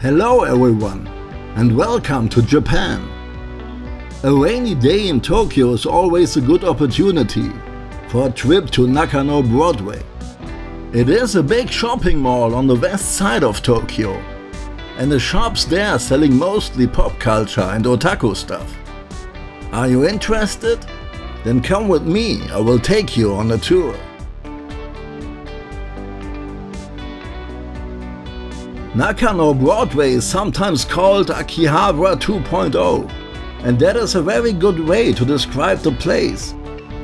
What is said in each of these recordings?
Hello everyone and welcome to Japan. A rainy day in Tokyo is always a good opportunity for a trip to Nakano Broadway. It is a big shopping mall on the west side of Tokyo and the shops there selling mostly pop culture and otaku stuff. Are you interested? Then come with me, I will take you on a tour. Nakano Broadway is sometimes called Akihabara 2.0 and that is a very good way to describe the place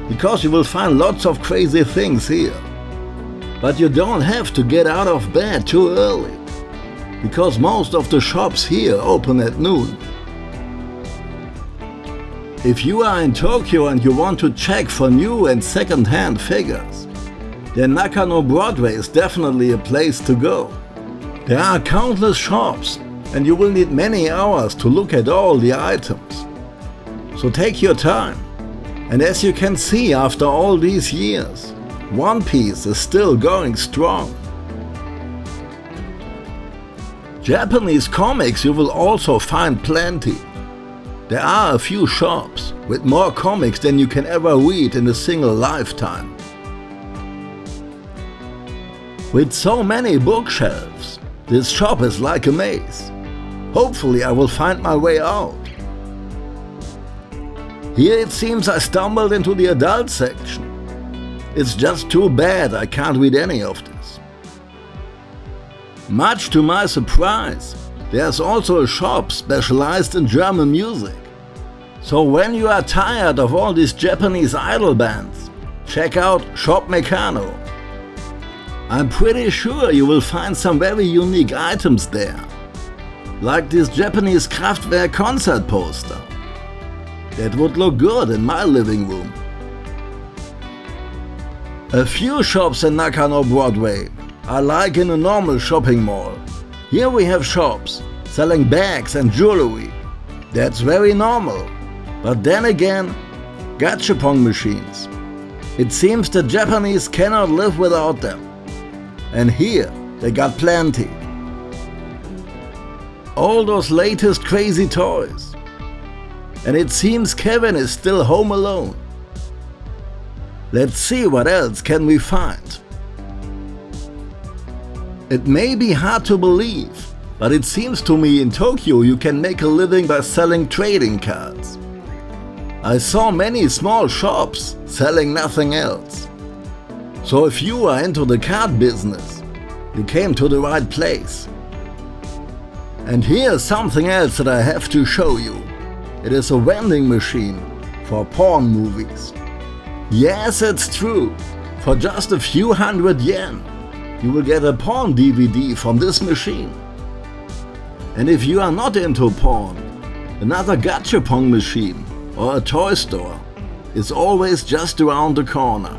because you will find lots of crazy things here. But you don't have to get out of bed too early because most of the shops here open at noon. If you are in Tokyo and you want to check for new and second-hand figures, then Nakano Broadway is definitely a place to go. There are countless shops and you will need many hours to look at all the items. So take your time. And as you can see after all these years, One Piece is still going strong. Japanese comics you will also find plenty. There are a few shops with more comics than you can ever read in a single lifetime. With so many bookshelves, this shop is like a maze. Hopefully I will find my way out. Here it seems I stumbled into the adult section. It's just too bad I can't read any of this. Much to my surprise, there's also a shop specialized in German music. So when you are tired of all these Japanese idol bands, check out Shop Mecano. I'm pretty sure you will find some very unique items there. Like this Japanese Kraftwerk concert poster. That would look good in my living room. A few shops in Nakano Broadway are like in a normal shopping mall. Here we have shops selling bags and jewelry. That's very normal. But then again, gachapon machines. It seems the Japanese cannot live without them. And here they got plenty. All those latest crazy toys. And it seems Kevin is still home alone. Let's see what else can we find. It may be hard to believe, but it seems to me in Tokyo you can make a living by selling trading cards. I saw many small shops selling nothing else. So if you are into the card business, you came to the right place. And here's something else that I have to show you. It is a vending machine for porn movies. Yes, it's true. For just a few hundred yen, you will get a porn DVD from this machine. And if you are not into porn, another gachapon machine or a toy store is always just around the corner.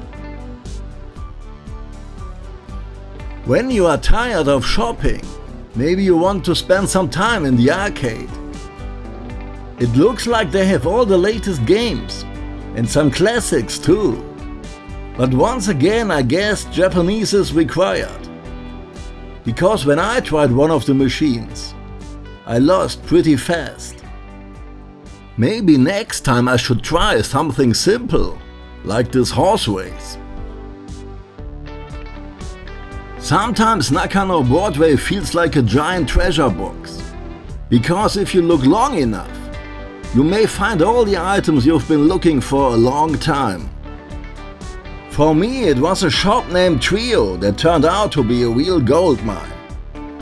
When you are tired of shopping, maybe you want to spend some time in the arcade. It looks like they have all the latest games and some classics too. But once again I guess Japanese is required. Because when I tried one of the machines, I lost pretty fast. Maybe next time I should try something simple, like this horse race. Sometimes Nakano Broadway feels like a giant treasure box. Because if you look long enough, you may find all the items you've been looking for a long time. For me it was a shop named Trio that turned out to be a real gold mine.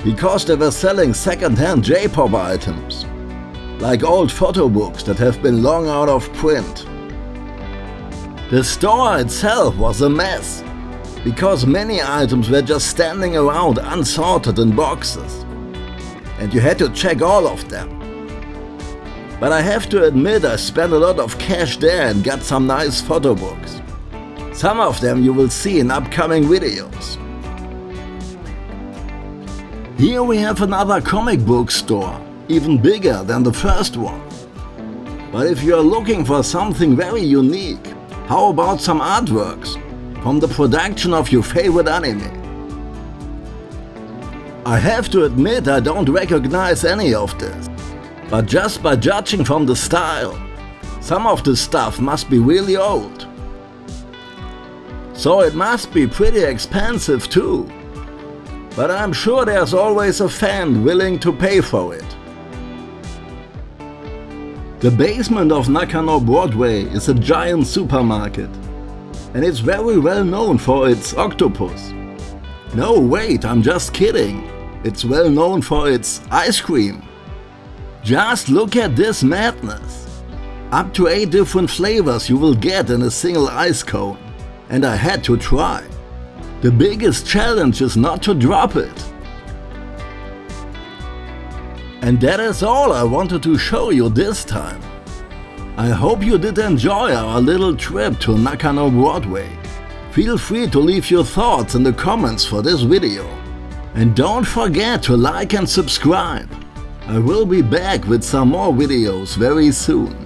Because they were selling second-hand J-pop items. Like old photo books that have been long out of print. The store itself was a mess because many items were just standing around unsorted in boxes. And you had to check all of them. But I have to admit I spent a lot of cash there and got some nice photo books. Some of them you will see in upcoming videos. Here we have another comic book store, even bigger than the first one. But if you are looking for something very unique, how about some artworks? From the production of your favorite anime. I have to admit I don't recognize any of this. But just by judging from the style, some of the stuff must be really old. So it must be pretty expensive too. But I'm sure there's always a fan willing to pay for it. The basement of Nakano Broadway is a giant supermarket. And it's very well known for its octopus. No wait, I'm just kidding. It's well known for its ice cream. Just look at this madness. Up to 8 different flavors you will get in a single ice cone. And I had to try. The biggest challenge is not to drop it. And that is all I wanted to show you this time. I hope you did enjoy our little trip to Nakano Broadway. Feel free to leave your thoughts in the comments for this video. And don't forget to like and subscribe. I will be back with some more videos very soon.